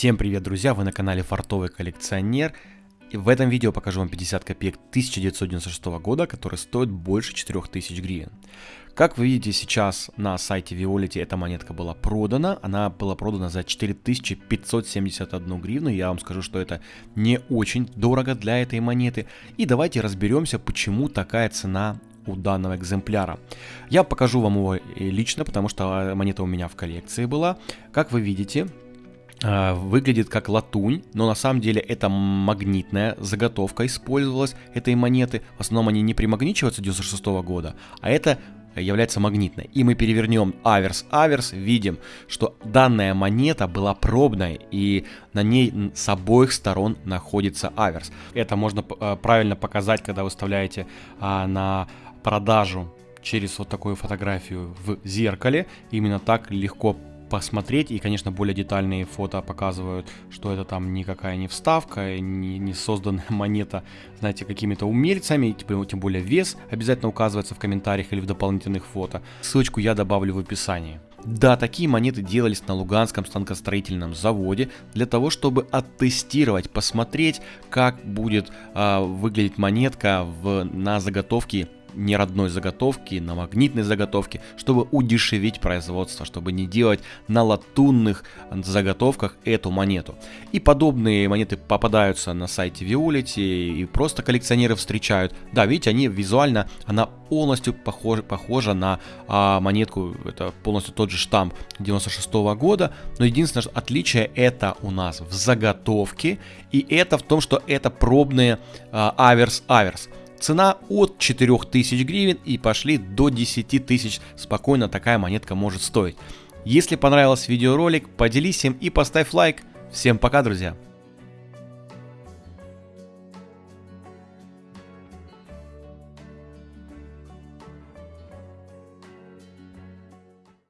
Всем привет, друзья! Вы на канале Фартовый коллекционер. И в этом видео покажу вам 50 копеек 1996 года, которые стоят больше 4000 гривен. Как вы видите, сейчас на сайте Violet эта монетка была продана. Она была продана за 4571 гривну. Я вам скажу, что это не очень дорого для этой монеты. И давайте разберемся, почему такая цена у данного экземпляра. Я покажу вам его лично, потому что монета у меня в коллекции была. Как вы видите, а, выглядит как латунь, но на самом деле это магнитная заготовка использовалась этой монеты. В основном они не примагничиваются 96 -го года, а это является магнитной. И мы перевернем аверс-аверс, видим, что данная монета была пробной, и на ней с обоих сторон находится аверс. Это можно а, правильно показать, когда выставляете а, на продажу через вот такую фотографию в зеркале. Именно так легко посмотреть. И, конечно, более детальные фото показывают, что это там никакая не вставка, не, не созданная монета, знаете, какими-то умельцами, типа, тем более вес обязательно указывается в комментариях или в дополнительных фото. Ссылочку я добавлю в описании. Да, такие монеты делались на Луганском станкостроительном заводе для того, чтобы оттестировать, посмотреть, как будет э, выглядеть монетка в, на заготовке не родной заготовки, на магнитной заготовке, чтобы удешевить производство, чтобы не делать на латунных заготовках эту монету. И подобные монеты попадаются на сайте Violet и просто коллекционеры встречают. Да, видите, они визуально, она полностью похожа, похожа на а, монетку, это полностью тот же штамп 96 -го года, но единственное отличие это у нас в заготовке, и это в том, что это пробные аверс-аверс. Цена от 4000 гривен и пошли до 10 тысяч спокойно такая монетка может стоить. Если понравился видеоролик, поделись им и поставь лайк. Всем пока, друзья!